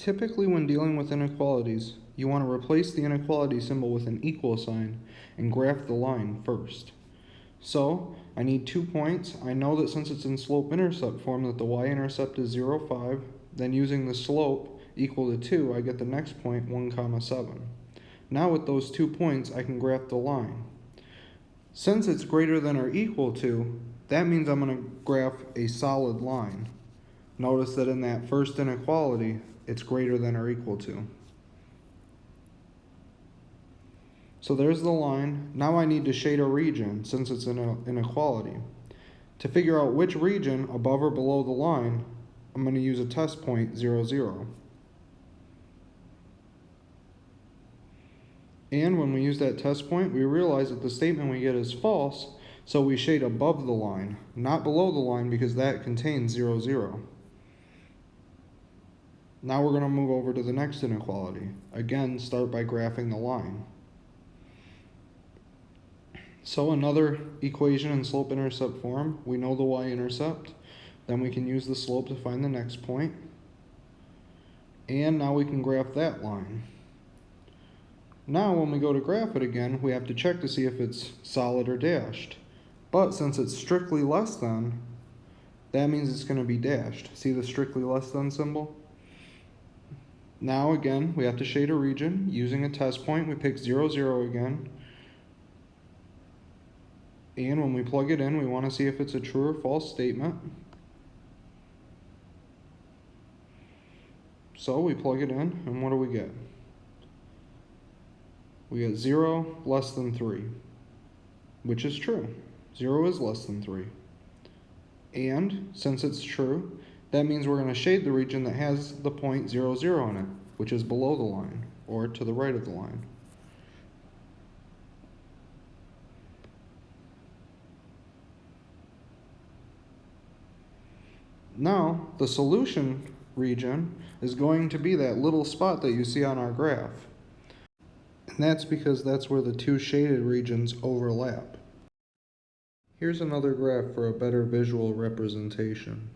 Typically when dealing with inequalities, you want to replace the inequality symbol with an equal sign and graph the line first. So, I need two points. I know that since it's in slope-intercept form that the y-intercept is 0, 5. Then using the slope equal to 2, I get the next point, 1 comma 7. Now with those two points, I can graph the line. Since it's greater than or equal to, that means I'm going to graph a solid line. Notice that in that first inequality, it's greater than or equal to. So there's the line. Now I need to shade a region since it's an uh, inequality. To figure out which region above or below the line, I'm going to use a test point 0, 0. And when we use that test point, we realize that the statement we get is false, so we shade above the line, not below the line because that contains 0, 0. Now we're going to move over to the next inequality. Again, start by graphing the line. So another equation in slope-intercept form, we know the y-intercept. Then we can use the slope to find the next point. And now we can graph that line. Now when we go to graph it again, we have to check to see if it's solid or dashed. But since it's strictly less than, that means it's going to be dashed. See the strictly less than symbol? Now again, we have to shade a region. Using a test point, we pick 0, 0 again. And when we plug it in, we want to see if it's a true or false statement. So we plug it in, and what do we get? We get 0 less than 3, which is true. 0 is less than 3. And since it's true, that means we're going to shade the region that has the point 0, 0 in it, which is below the line, or to the right of the line. Now, the solution region is going to be that little spot that you see on our graph. And that's because that's where the two shaded regions overlap. Here's another graph for a better visual representation.